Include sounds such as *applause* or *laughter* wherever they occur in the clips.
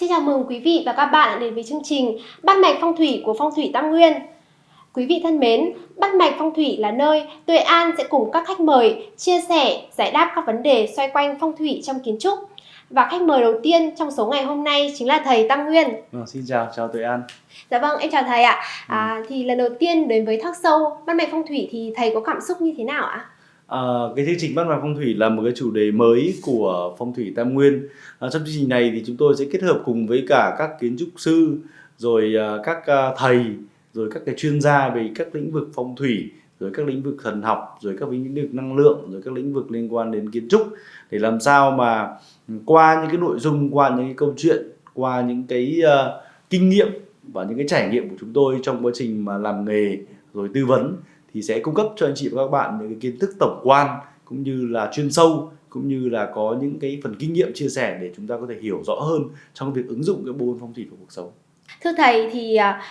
Xin chào mừng quý vị và các bạn đã đến với chương trình Bắt mạch phong thủy của Phong thủy Tam Nguyên. Quý vị thân mến, Bắt mạch phong thủy là nơi Tuệ An sẽ cùng các khách mời chia sẻ, giải đáp các vấn đề xoay quanh phong thủy trong kiến trúc. Và khách mời đầu tiên trong số ngày hôm nay chính là thầy Tam Nguyên. À, xin chào, chào Tuệ An. Dạ vâng, em chào thầy ạ. À, thì lần đầu tiên đến với talk show Bắt mạch phong thủy thì thầy có cảm xúc như thế nào ạ? À, cái chương trình Bắt mạch phong thủy là một cái chủ đề mới của phong thủy Tam Nguyên. À, trong chương trình này thì chúng tôi sẽ kết hợp cùng với cả các kiến trúc sư, rồi à, các à, thầy, rồi các cái chuyên gia về các lĩnh vực phong thủy, rồi các lĩnh vực thần học, rồi các lĩnh vực năng lượng, rồi các lĩnh vực liên quan đến kiến trúc để làm sao mà qua những cái nội dung, qua những cái câu chuyện, qua những cái uh, kinh nghiệm và những cái trải nghiệm của chúng tôi trong quá trình mà làm nghề rồi tư vấn thì sẽ cung cấp cho anh chị và các bạn những cái kiến thức tổng quan cũng như là chuyên sâu cũng như là có những cái phần kinh nghiệm chia sẻ để chúng ta có thể hiểu rõ hơn trong việc ứng dụng cái bộ phong thủy vào cuộc sống. Thưa thầy thì à,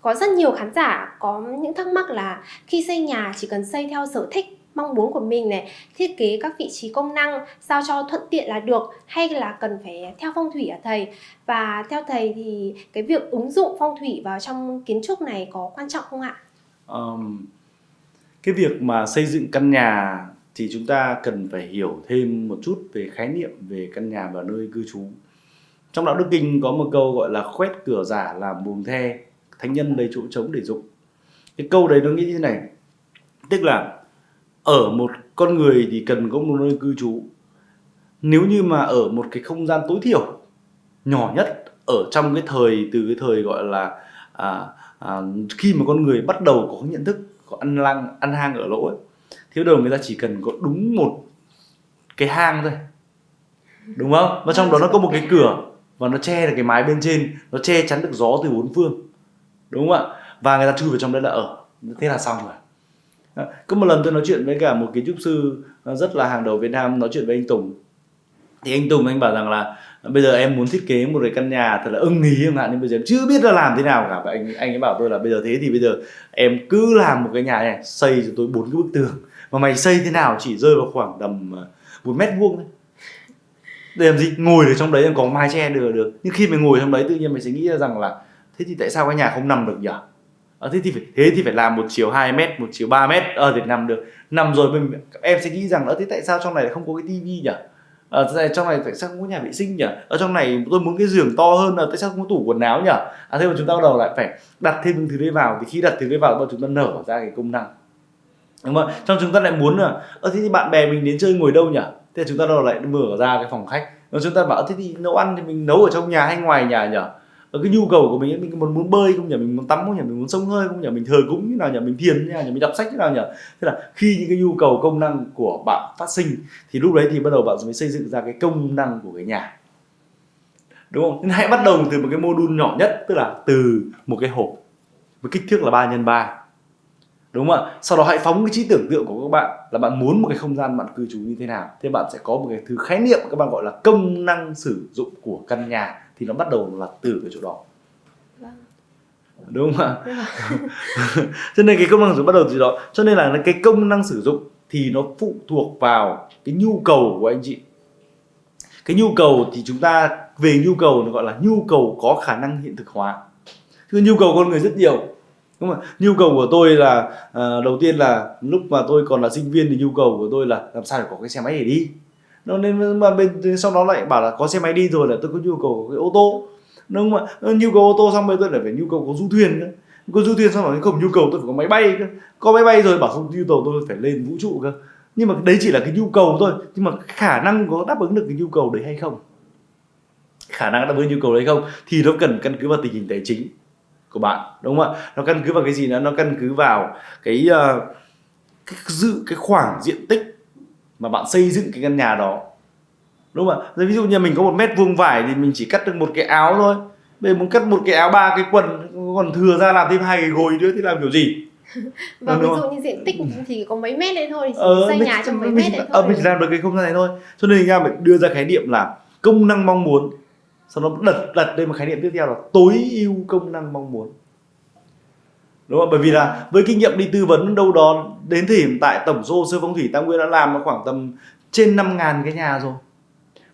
có rất nhiều khán giả có những thắc mắc là khi xây nhà chỉ cần xây theo sở thích mong muốn của mình này thiết kế các vị trí công năng sao cho thuận tiện là được hay là cần phải theo phong thủy hả thầy và theo thầy thì cái việc ứng dụng phong thủy vào trong kiến trúc này có quan trọng không ạ? Um, cái việc mà xây dựng căn nhà thì chúng ta cần phải hiểu thêm một chút về khái niệm về căn nhà và nơi cư trú. Trong đạo đức kinh có một câu gọi là khoét cửa giả làm buồng the thánh nhân đầy chỗ trống để dụng. Cái câu đấy nó nghĩ như thế này tức là ở một con người thì cần có một nơi cư trú. Nếu như mà ở một cái không gian tối thiểu nhỏ nhất ở trong cái thời từ cái thời gọi là à, à, khi mà con người bắt đầu có nhận thức có ăn lăng ăn hang ở lỗ ấy, thì đầu người ta chỉ cần có đúng một cái hang thôi. Đúng không? Và trong đó nó có một cái cửa và nó che được cái mái bên trên nó che chắn được gió từ bốn phương. Đúng không ạ? Và người ta chui vào trong đấy là ở. Thế là xong rồi. Có một lần tôi nói chuyện với cả một kiến trúc sư rất là hàng đầu Việt Nam nói chuyện với anh Tùng. Thì anh Tùng anh bảo rằng là bây giờ em muốn thiết kế một cái căn nhà thật là ưng ý không ạ nhưng bây giờ em chưa biết là làm thế nào cả. Và anh anh ấy bảo tôi là bây giờ thế thì bây giờ em cứ làm một cái nhà này xây cho tôi bốn cái bức tường. Mà mày xây thế nào chỉ rơi vào khoảng tầm ờ, một mét vuông thôi. Để làm gì? Ngồi ở trong đấy em có mái che được được. Nhưng khi mày ngồi trong đấy tự nhiên mày sẽ nghĩ ra rằng là thế thì tại sao cái nhà không nằm được nhỉ? À, thế thì phải thế thì phải làm một chiều 2 mét một chiều 3 mét. Ờ thì nằm được. Nằm rồi mình em sẽ nghĩ rằng là thế tại sao trong này lại không có cái tivi nhỉ? À, trong này tại sao không có nhà vệ sinh nhỉ? Ở trong này tôi muốn cái giường to hơn là tại sao không có tủ quần áo nhỉ? À thế mà chúng ta bắt đầu lại phải đặt thêm những thứ đấy vào. Thì khi đặt thứ đấy vào chúng ta nở ra cái công năng. Đúng không trong chúng ta lại muốn là ơ thế thì bạn bè mình đến chơi ngồi đâu nhỉ? Thế chúng ta đâu lại mở ra cái phòng khách. Rồi chúng ta bảo thế thì nấu ăn thì mình nấu ở trong nhà hay ngoài nhà nhỉ? Ở cái nhu cầu của mình mình muốn muốn bơi không nhỉ? Mình muốn tắm không nhỉ? Mình muốn sông hơi không nhỉ? Mình thờ cúng như nào nhỉ? Mình thiền như nào nhỉ? Mình đọc sách như nào nhỉ? Thế là khi những cái nhu cầu công năng của bạn phát sinh, thì lúc đấy thì bắt đầu bạn mới xây dựng ra cái công năng của cái nhà. Đúng không? Nên hãy bắt đầu từ một cái mô đun nhỏ nhất, tức là từ một cái hộp với kích thước là 3 x 3 đúng không ạ? Sau đó hãy phóng cái trí tưởng tượng của các bạn là bạn muốn một cái không gian bạn cư trú như thế nào. Thế bạn sẽ có một cái thứ khái niệm các bạn gọi là công năng sử dụng của căn nhà thì nó bắt đầu là từ cái chỗ đó. Vâng. đúng không ạ? *laughs* Cho nên cái công năng sử dụng bắt đầu từ đó. Cho nên là cái công năng sử dụng thì nó phụ thuộc vào cái nhu cầu của anh chị. Cái nhu cầu thì chúng ta về nhu cầu nó gọi là nhu cầu có khả năng hiện thực hóa. คือ nhu cầu con người rất nhiều. Đúng không nhu cầu của tôi là uh, đầu tiên là lúc mà tôi còn là sinh viên thì nhu cầu của tôi là làm sao để có cái xe máy để đi nó nên mà bên sau đó lại bảo là có xe máy đi rồi là tôi có nhu cầu cái ô tô. Đúng không ạ nhu cầu ô tô xong bây tôi lại phải nhu cầu có du thuyền nữa có du thuyền xong rồi không nhu cầu tôi phải có máy bay cơ. Có máy bay rồi bảo không nhu cầu tôi phải lên vũ trụ cơ. Nhưng mà đấy chỉ là cái nhu cầu thôi. Nhưng mà khả năng có đáp ứng được cái nhu cầu đấy hay không? Khả năng đáp ứng nhu cầu đấy không? Thì nó cần căn cứ vào tình hình tài chính của bạn đúng không ạ? Nó căn cứ vào cái gì nữa? Nó căn cứ vào cái, uh, cái dự cái khoảng diện tích mà bạn xây dựng cái căn nhà đó. Đúng không ạ? Ví dụ như mình có một mét vuông vải thì mình chỉ cắt được một cái áo thôi. Bây giờ muốn cắt một cái áo ba cái quần còn thừa ra làm thêm hai cái gối nữa thì làm kiểu gì? *laughs* Và ví dụ như diện tích thì có mấy mét đấy thôi thì ờ, xây mình, nhà trong mấy mình, mét đấy thôi. ờ, mình chỉ làm được cái không gian này thôi. Cho nên ra phải đưa ra khái niệm là công năng mong muốn. Sau đó đặt đặt lên một khái niệm tiếp theo là tối ưu công năng mong muốn đúng không? Bởi vì là với kinh nghiệm đi tư vấn đâu đó đến thời điểm tại tổng số sơ phong thủy tam nguyên đã làm khoảng tầm trên 5 ngàn cái nhà rồi.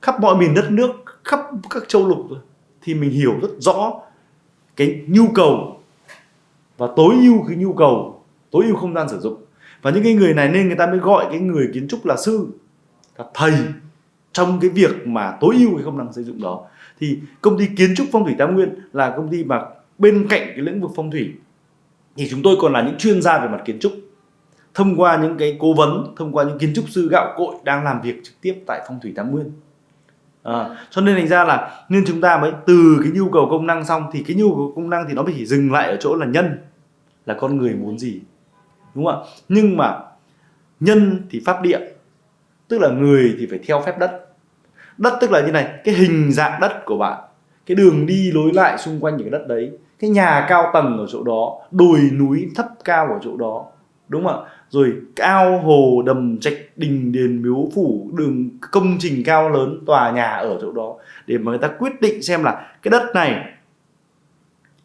Khắp mọi miền đất nước, khắp các châu lục rồi. Thì mình hiểu rất rõ cái nhu cầu và tối ưu cái nhu cầu, tối ưu không gian sử dụng. Và những cái người này nên người ta mới gọi cái người kiến trúc là sư, là thầy trong cái việc mà tối ưu cái công năng xây dựng đó. Thì công ty kiến trúc phong thủy tam nguyên là công ty mà bên cạnh cái lĩnh vực phong thủy thì chúng tôi còn là những chuyên gia về mặt kiến trúc. Thông qua những cái cố vấn thông qua những kiến trúc sư gạo cội đang làm việc trực tiếp tại phong thủy tam nguyên. À, cho nên thành ra là nên chúng ta mới từ cái nhu cầu công năng xong thì cái nhu cầu công năng thì nó mới chỉ dừng lại ở chỗ là nhân là con người muốn gì đúng không ạ? Nhưng mà nhân thì pháp địa tức là người thì phải theo phép đất. Đất tức là như này cái hình dạng đất của bạn cái đường đi lối lại xung quanh những cái đất đấy cái nhà cao tầng ở chỗ đó, đồi núi thấp cao ở chỗ đó, đúng không ạ? Rồi cao hồ đầm trạch đình đền miếu phủ, đường công trình cao lớn, tòa nhà ở chỗ đó. Để mà người ta quyết định xem là cái đất này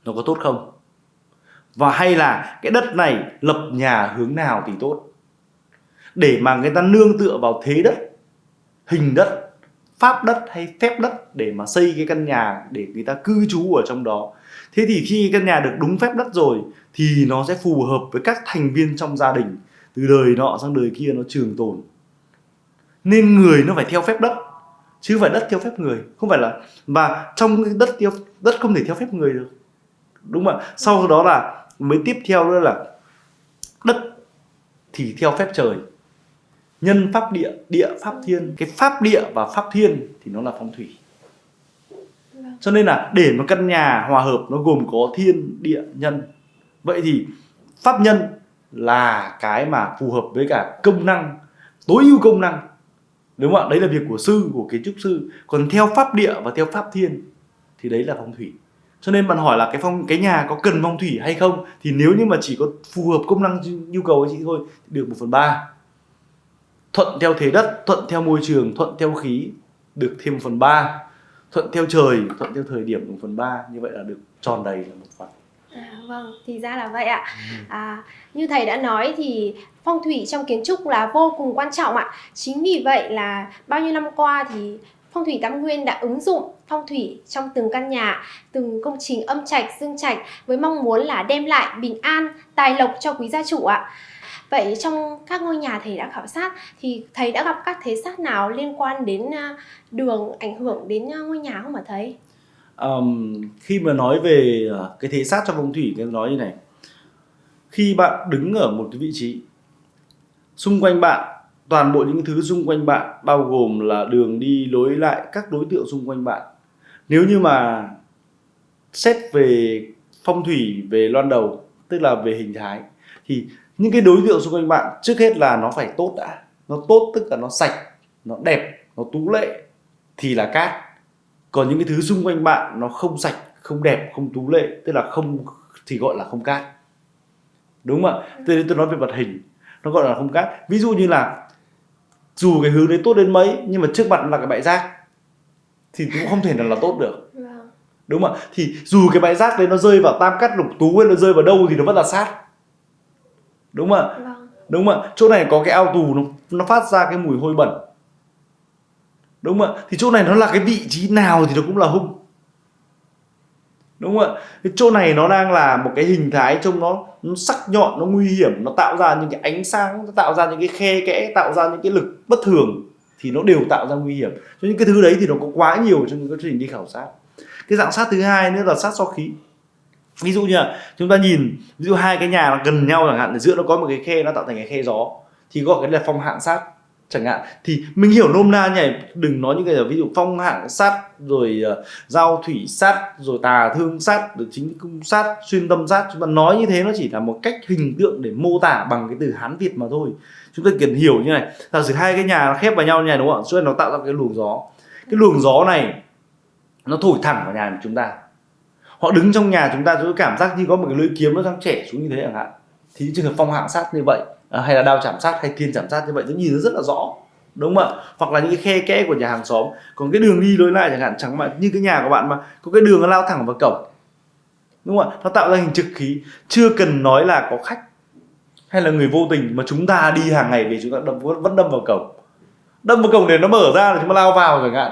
nó có tốt không? Và hay là cái đất này lập nhà hướng nào thì tốt? Để mà người ta nương tựa vào thế đất, hình đất, pháp đất hay phép đất để mà xây cái căn nhà để người ta cư trú ở trong đó thế thì khi căn nhà được đúng phép đất rồi, thì nó sẽ phù hợp với các thành viên trong gia đình. Từ đời nọ sang đời kia nó trường tồn. Nên người nó phải theo phép đất, chứ phải đất theo phép người. Không phải là và trong cái đất theo, đất không thể theo phép người được. Đúng không ạ? Sau đó là, mới tiếp theo nữa là, đất thì theo phép trời. Nhân pháp địa địa, pháp thiên. Cái pháp địa và pháp thiên thì nó là phong thủy cho nên là để một căn nhà hòa hợp nó gồm có thiên, địa, nhân. Vậy thì pháp nhân là cái mà phù hợp với cả công năng, tối ưu công năng. Đúng không ạ? Đấy là việc của sư, của kiến trúc sư. Còn theo pháp địa và theo pháp thiên thì đấy là phong thủy. Cho nên bạn hỏi là cái phong, cái nhà có cần phong thủy hay không? Thì nếu như mà chỉ có phù hợp công năng nhu cầu của chị thôi, thì được một phần ba. Thuận theo thế đất, thuận theo môi trường, thuận theo khí, được thêm 1 phần ba thuận theo trời thuận theo thời điểm một phần ba như vậy là được tròn đầy là một phần À, vâng, thì ra là vậy ạ. À, như thầy đã nói thì phong thủy trong kiến trúc là vô cùng quan trọng ạ. Chính vì vậy là bao nhiêu năm qua thì phong thủy Tam Nguyên đã ứng dụng phong thủy trong từng căn nhà, từng công trình âm trạch, dương trạch với mong muốn là đem lại bình an, tài lộc cho quý gia chủ ạ. Vậy trong các ngôi nhà thầy đã khảo sát thì thầy đã gặp các thế sát nào liên quan đến à, đường ảnh hưởng đến à, ngôi nhà không ạ thầy? um, khi mà nói về à, cái thế sát trong phong thủy cái nói như này khi bạn đứng ở một cái vị trí xung quanh bạn toàn bộ những thứ xung quanh bạn bao gồm là đường đi lối lại các đối tượng xung quanh bạn nếu như mà xét về phong thủy về loan đầu tức là về hình thái thì những cái đối tượng xung quanh bạn trước hết là nó phải tốt đã. Nó tốt tức là nó sạch nó đẹp nó tú lệ thì là cát. Còn những cái thứ xung quanh bạn nó không sạch không đẹp không tú lệ tức là không thì gọi là không cát. Đúng không ạ? Tôi tôi nói về mặt hình nó gọi là không cát. Ví dụ như là dù cái hướng đấy tốt đến mấy nhưng mà trước mặt là cái bãi rác thì cũng không thể nào là tốt được. Vâng. đúng không ạ? Thì dù cái bãi rác đấy nó rơi vào tam cát lục tú hay nó rơi vào đâu thì nó vẫn là sát đúng không ạ? Vâng. đúng không ạ? Chỗ này có cái ao tù nó nó phát ra cái mùi hôi bẩn. Đúng không ạ? Thì chỗ này nó là cái vị trí nào thì nó cũng là hung. Đúng không ạ? Cái chỗ này nó đang là một cái hình thái trông nó, nó sắc nhọn nó nguy hiểm nó tạo ra những cái ánh sáng nó tạo ra những cái khe kẽ tạo ra những cái lực bất thường thì nó đều tạo ra nguy hiểm. Cho những cái thứ đấy thì nó có quá nhiều trong những quá trình đi khảo sát. Cái dạng sát thứ hai nữa là sát so khí ví dụ như là chúng ta nhìn ví dụ hai cái nhà nó gần nhau chẳng hạn ở giữa nó có một cái khe nó tạo thành cái khe gió thì gọi cái là phong hạn sát chẳng hạn. Thì mình hiểu nôm na nhỉ đừng nói những cái là ví dụ phong hạng sát rồi uh, giao thủy sát rồi tà thương sát rồi chính cung sát xuyên tâm sát. Chúng ta nói như thế nó chỉ là một cách hình tượng để mô tả bằng cái từ hán việt mà thôi. Chúng ta cần hiểu như này giả sử hai cái nhà nó khép vào nhau như này đúng không ạ? Cho nên nó tạo ra cái luồng gió. Cái luồng gió này nó thổi thẳng vào nhà của chúng ta họ đứng trong nhà chúng ta chúng ta cảm giác như có một cái lưỡi kiếm nó đang trẻ xuống như thế chẳng hạn. Thì những trường hợp phong hạng sát như vậy à, hay là đao chạm sát hay thiên chạm sát như vậy nó nhìn nó rất là rõ đúng không ạ? Hoặc là những cái khe kẽ của nhà hàng xóm còn cái đường đi lối lại chẳng hạn chẳng mà như cái nhà của bạn mà có cái đường nó lao thẳng vào cổng đúng không ạ? Nó tạo ra hình trực khí chưa cần nói là có khách hay là người vô tình mà chúng ta đi hàng ngày về chúng ta đâm vẫn đâm vào cổng. Đâm vào cổng để nó mở ra là chúng ta lao vào chẳng hạn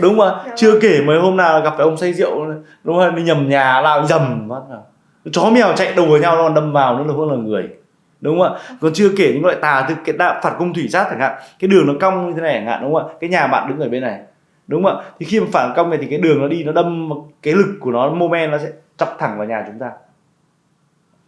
đúng không Dạ chưa vâng. kể mấy hôm nào gặp phải ông say rượu đúng không đi nhầm nhà lao dầm phát vào chó mèo chạy đùa nhau nó đâm vào nữa là hơn là người. Đúng không ạ? Còn chưa kể những loại tà từ cái đạo phản công thủy sát chẳng hạn cái đường nó cong như thế này chẳng hạn đúng không ạ? Cái nhà bạn đứng ở bên này đúng không ạ? Thì khi mà phản công này thì cái đường nó đi nó đâm cái lực của nó moment nó sẽ chọc thẳng vào nhà chúng ta.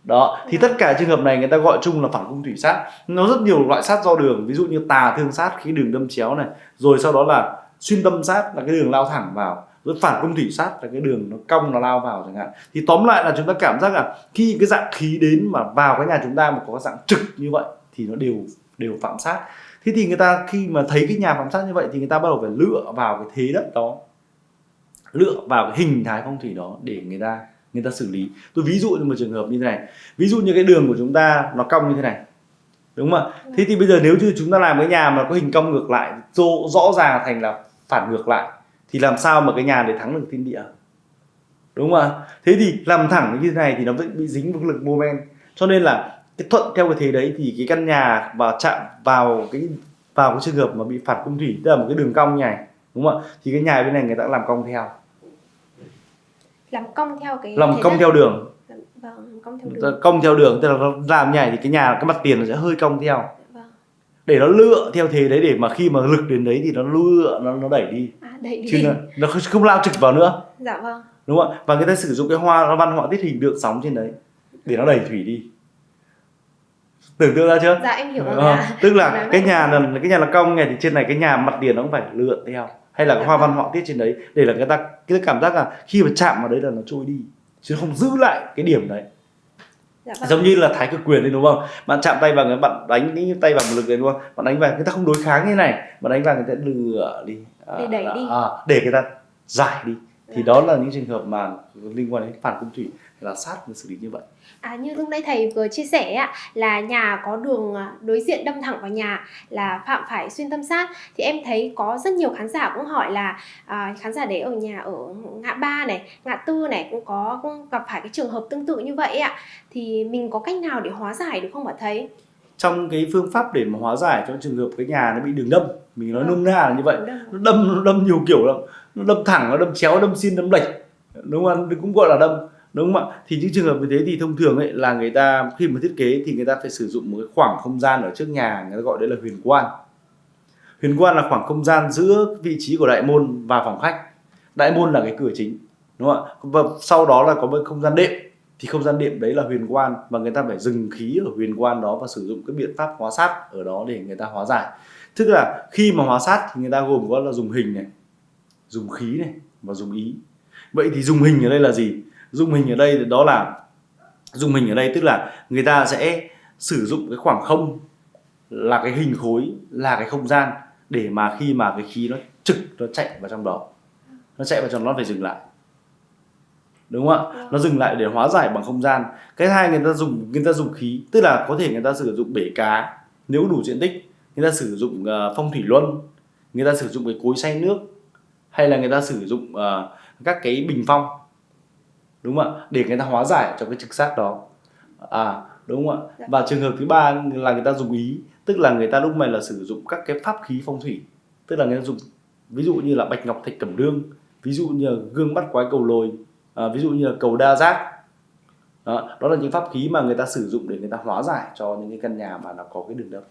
Đó thì tất cả trường hợp này người ta gọi chung là phản công thủy sát. Nó rất nhiều loại sát do đường ví dụ như tà thương sát khi đường đâm chéo này rồi sau đó là xuyên tâm sát là cái đường lao thẳng vào, rồi phản công thủy sát là cái đường nó cong, nó lao vào chẳng hạn. Thì tóm lại là chúng ta cảm giác là khi cái dạng khí đến mà vào cái nhà chúng ta mà có dạng trực như vậy thì nó đều đều phạm sát. Thế thì người ta khi mà thấy cái nhà phạm sát như vậy thì người ta bắt đầu phải lựa vào cái thế đất đó, lựa vào cái hình thái phong thủy đó để người ta người ta xử lý. Tôi ví dụ như một trường hợp như thế này. Ví dụ như cái đường của chúng ta nó cong như thế này, đúng không ạ? Thế thì bây giờ nếu như chúng ta làm cái nhà mà có hình cong ngược lại rõ ràng thành là phản ngược lại thì làm sao mà cái nhà để thắng được thiên địa? Đúng không ạ? Thế thì làm thẳng như thế này thì nó vẫn bị dính với lực moment. Cho nên là cái thuận theo cái thế đấy thì cái căn nhà vào chạm vào cái vào cái trường hợp mà bị phản cung thủy tức là một cái đường cong này đúng không ạ? Thì cái nhà bên này người ta làm cong theo. Làm cong theo cái làm cong theo đường. Vâng cong theo đường. cong theo đường tức là làm như này thì cái nhà cái mặt tiền nó sẽ hơi cong theo để nó lựa theo thế đấy để mà khi mà lực đến đấy thì nó lựa nó nó đẩy đi. À đẩy chứ đi. nó, nó không- lao trực vào nữa. Dạ vâng. Đúng không ạ? Và người ta sử dụng cái hoa văn họa tiết hình tượng sóng trên đấy để nó đẩy thủy đi. Tưởng tượng ra chưa? Dạ em hiểu rồi Ờ, ạ. tức là cái nhà là cái nhà là cong này thì trên này cái nhà mặt tiền nó cũng phải lượn theo. Hay là cái Dạ hoa văn vâng. họa tiết trên đấy để là người ta cái cảm giác là khi mà chạm vào đấy là nó trôi đi. Chứ không giữ lại cái điểm đấy dạ vâng. Giống như là thái cực quyền đấy đúng không? Bạn chạm tay vào người bạn đánh cái tay vào một lực đấy đúng không? Bạn đánh vào người ta không đối kháng như này. Bạn đánh vào người ta lừa đi. À, Để đẩy đi. à, để người ta giải đi thì đó là những trường hợp mà liên quan đến phản cung thủy là sát để xử lý như vậy. À, như lúc nãy thầy vừa chia sẻ ạ là nhà có đường à, đối diện đâm thẳng vào nhà là phạm phải xuyên tâm sát. Thì em thấy có rất nhiều khán giả cũng hỏi là à, khán giả đấy ở nhà ở ngã ba này ngã tư này cũng có cũng gặp phải cái trường hợp tương tự như vậy ạ thì mình có cách nào để hóa giải được không ạ thầy? Trong cái phương pháp để mà hóa giải cho trường hợp cái nhà nó bị đường đâm mình nói Vâng. nôm na là như vậy. Nó đâm nó đâm nhiều kiểu lắm nó đâm thẳng nó đâm chéo, đâm xin, đâm lệch. Đúng không? Ạ cũng gọi là đâm, đúng không ạ? Thì những trường hợp như thế thì thông thường ấy là người ta, khi mà thiết kế thì người ta phải sử dụng một cái khoảng không gian ở trước nhà, người ta gọi đấy là huyền quan. Huyền quan là khoảng không gian giữa vị trí của đại môn và phòng khách. Đại môn là cái cửa chính, đúng không ạ? Và sau đó là có một không gian đệm. Thì không gian đệm đấy là huyền quan và người ta phải dừng khí ở huyền quan đó và sử dụng cái biện pháp hóa sát ở đó để người ta hóa giải. Tức là khi mà hóa sát thì người ta gồm có là dùng hình này dùng khí này và dùng ý. Vậy thì dùng hình ở đây là gì? Dùng hình ở đây đó là, dùng hình ở đây tức là người ta sẽ sử dụng cái khoảng không là cái hình khối, là cái không gian để mà khi mà cái khí nó trực, nó chạy vào trong đó. Nó chạy vào trong đó nó phải dừng lại. Đúng không ạ? Nó dừng lại để hóa giải bằng không gian. Cái hai người ta dùng, người ta dùng khí, tức là có thể người ta sử dụng bể cá nếu đủ diện tích. Người ta sử dụng ờ, phong thủy luân. Người ta sử dụng cái cối xay nước hay là người ta sử dụng ờ, các cái bình phong đúng không ạ? Để người ta hóa giải cho cái trực sát đó. À đúng không ạ? Dạ. và trường hợp thứ ba là người ta dùng ý tức là người ta lúc này là sử dụng các cái pháp khí phong thủy. Tức là người ta dùng ví dụ như là bạch ngọc thạch cẩm đương ví dụ như là gương bắt quái cầu lồi à, ví dụ như là cầu đa giác. Đó, đó là những pháp khí mà người ta sử dụng để người ta hóa giải cho những cái căn nhà mà nó có cái đường đâm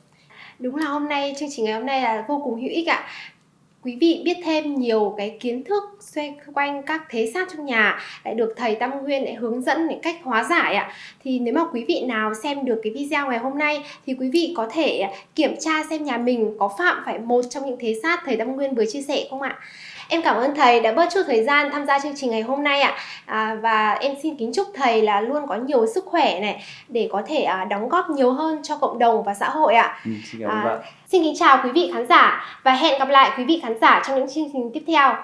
Đúng là hôm nay chương trình ngày hôm nay là vô cùng hữu ích ạ. Quý vị biết thêm nhiều cái kiến thức xoay quanh các thế sát trong nhà lại được thầy Tam Nguyên lại hướng dẫn để cách hóa giải ạ. Thì nếu mà quý vị nào xem được cái video ngày hôm nay thì quý vị có thể kiểm tra xem nhà mình có phạm phải một trong những thế sát thầy Tam Nguyên vừa chia sẻ không ạ? Em cảm ơn thầy đã bớt chút thời gian tham gia chương trình ngày hôm nay ạ. À, và em xin kính chúc thầy là luôn có nhiều sức khỏe này để có thể à, đóng góp nhiều hơn cho cộng đồng và xã hội ạ. ừ, xin cảm ơn À, bạn Xin kính chào quý vị khán giả và hẹn gặp lại quý vị khán giả trong những chương trình tiếp theo.